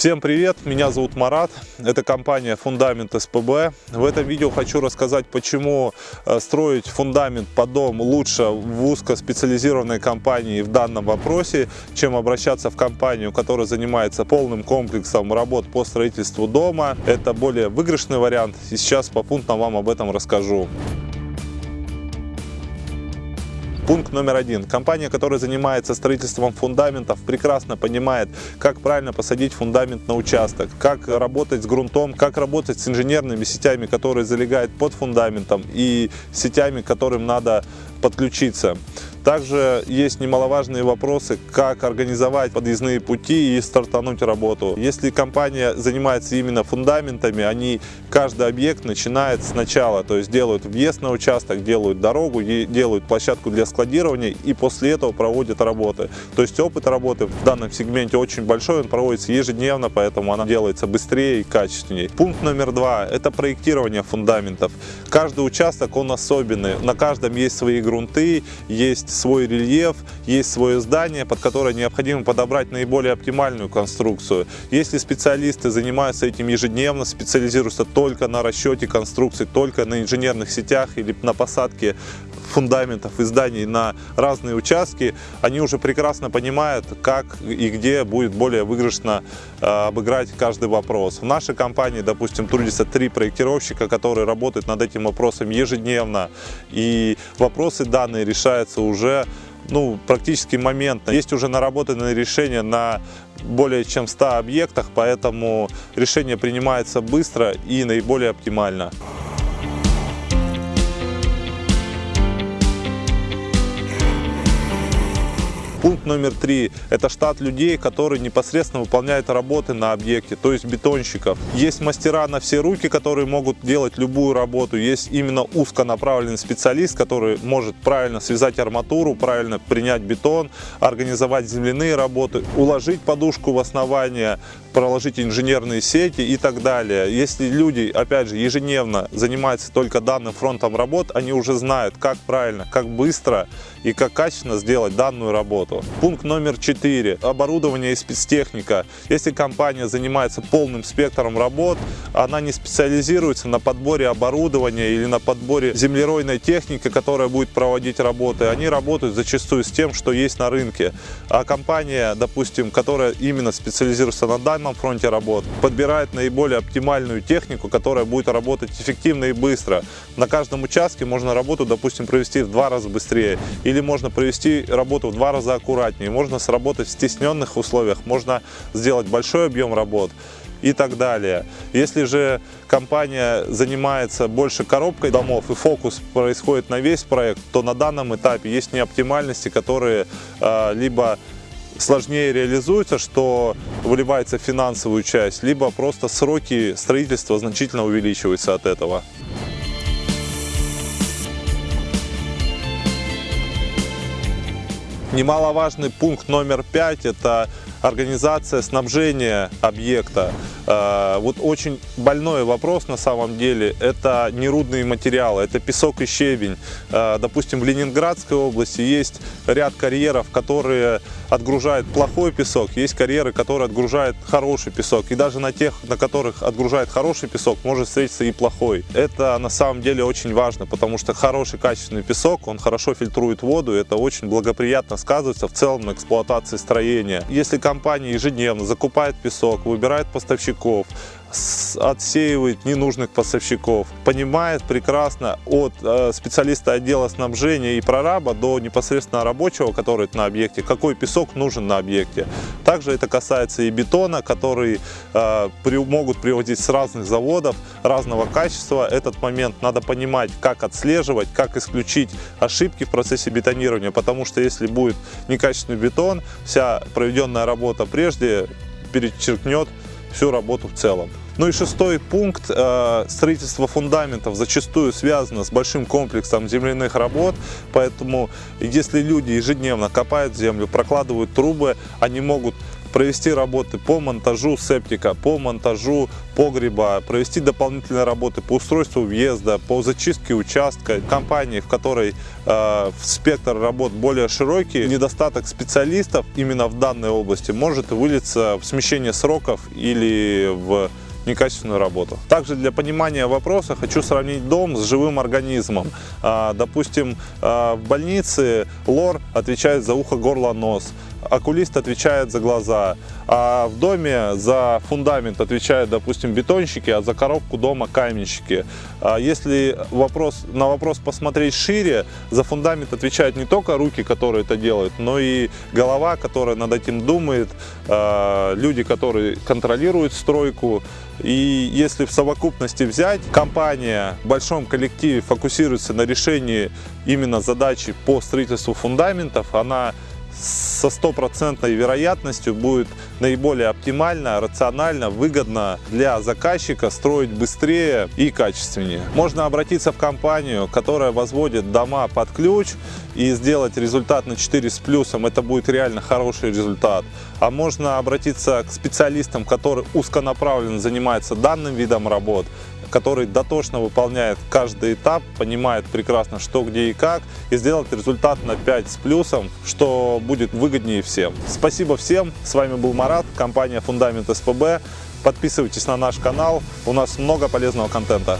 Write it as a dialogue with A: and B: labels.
A: Всем привет, меня зовут Марат, это компания Фундамент СПБ. В этом видео хочу рассказать, почему э, строить фундамент под дом лучше в узкоспециализированной компании в данном вопросе, чем обращаться в компанию, которая занимается полным комплексом работ по строительству дома. Это более выигрышный вариант, и сейчас попунктно вам об этом расскажу. Пункт номер один. Компания, которая занимается строительством фундаментов, прекрасно понимает, как правильно посадить фундамент на участок, как работать с грунтом, как работать с инженерными сетями, которые залегают под фундаментом и сетями, которым надо подключиться. Также есть немаловажные вопросы, как организовать подъездные пути и стартануть работу. Если компания занимается именно фундаментами, они каждый объект начинает сначала, то есть делают въезд на участок, делают дорогу, делают площадку для складирования и после этого проводят работы. То есть опыт работы в данном сегменте очень большой, он проводится ежедневно, поэтому она делается быстрее и качественнее. Пункт номер два – это проектирование фундаментов. Каждый участок, он особенный, на каждом есть свои грунты, есть свой рельеф, есть свое здание, под которое необходимо подобрать наиболее оптимальную конструкцию. Если специалисты занимаются этим ежедневно, специализируются только на расчете конструкций, только на инженерных сетях или на посадке фундаментов и зданий на разные участки, они уже прекрасно понимают, как и где будет более выигрышно э, обыграть каждый вопрос. В нашей компании, допустим, трудится три проектировщика, которые работают над этим вопросом ежедневно, и вопросы данные решаются уже ну, практически моментно. Есть уже наработанные решения на более чем 100 объектах, поэтому решение принимается быстро и наиболее оптимально. Пункт номер три – это штат людей, которые непосредственно выполняют работы на объекте, то есть бетонщиков. Есть мастера на все руки, которые могут делать любую работу. Есть именно узконаправленный специалист, который может правильно связать арматуру, правильно принять бетон, организовать земляные работы, уложить подушку в основание, проложить инженерные сети и так далее. Если люди, опять же, ежедневно занимаются только данным фронтом работ, они уже знают, как правильно, как быстро и как качественно сделать данную работу. Пункт номер 4. Оборудование и спецтехника. Если компания занимается полным спектром работ, она не специализируется на подборе оборудования или на подборе землеройной техники, которая будет проводить работы. Они работают зачастую с тем, что есть на рынке. А компания, допустим, которая именно специализируется на данном фронте работ, подбирает наиболее оптимальную технику, которая будет работать эффективно и быстро. На каждом участке можно работу, допустим, провести в два раза быстрее или можно провести работу в два раза аккуратнее, можно сработать в стесненных условиях, можно сделать большой объем работ и так далее. Если же компания занимается больше коробкой домов и фокус происходит на весь проект, то на данном этапе есть неоптимальности, которые э, либо сложнее реализуются, что выливается в финансовую часть, либо просто сроки строительства значительно увеличиваются от этого. Немаловажный пункт номер пять – это организация снабжения объекта. Э, вот очень больной вопрос на самом деле – это нерудные материалы, это песок и щебень. Э, допустим, в Ленинградской области есть ряд карьеров, которые отгружают плохой песок, есть карьеры, которые отгружают хороший песок. И даже на тех, на которых отгружают хороший песок, может встретиться и плохой. Это на самом деле очень важно, потому что хороший качественный песок, он хорошо фильтрует воду, это очень благоприятно сказывается в целом на эксплуатации строения. Если компания ежедневно закупает песок, выбирает поставщиков, отсеивает ненужных поставщиков, понимает прекрасно от э, специалиста отдела снабжения и прораба до непосредственно рабочего, который на объекте, какой песок нужен на объекте. Также это касается и бетона, который э, могут приводить с разных заводов, разного качества. Этот момент надо понимать, как отслеживать, как исключить ошибки в процессе бетонирования, потому что если будет некачественный бетон, вся проведенная работа прежде перечеркнет всю работу в целом. Ну и шестой пункт. Э, строительство фундаментов зачастую связано с большим комплексом земляных работ, поэтому если люди ежедневно копают землю, прокладывают трубы, они могут провести работы по монтажу септика, по монтажу погреба, провести дополнительные работы по устройству въезда, по зачистке участка. Компании, в которой э, спектр работ более широкий, недостаток специалистов именно в данной области может вылиться в смещение сроков или в некачественную работу. Также для понимания вопроса хочу сравнить дом с живым организмом. А, допустим, а, в больнице лор отвечает за ухо, горло, нос окулист отвечает за глаза, а в доме за фундамент отвечают, допустим, бетонщики, а за коробку дома каменщики. А если вопрос, на вопрос посмотреть шире, за фундамент отвечают не только руки, которые это делают, но и голова, которая над этим думает, а, люди, которые контролируют стройку. И если в совокупности взять, компания в большом коллективе фокусируется на решении именно задачи по строительству фундаментов, она со стопроцентной вероятностью будет наиболее оптимально, рационально, выгодно для заказчика строить быстрее и качественнее. Можно обратиться в компанию, которая возводит дома под ключ и сделать результат на 4 с плюсом. Это будет реально хороший результат. А можно обратиться к специалистам, которые узконаправленно занимаются данным видом работ, который дотошно выполняет каждый этап, понимает прекрасно, что, где и как, и сделать результат на 5 с плюсом, что будет выгоднее всем. Спасибо всем, с вами был Марат, компания Фундамент СПБ. Подписывайтесь на наш канал, у нас много полезного контента.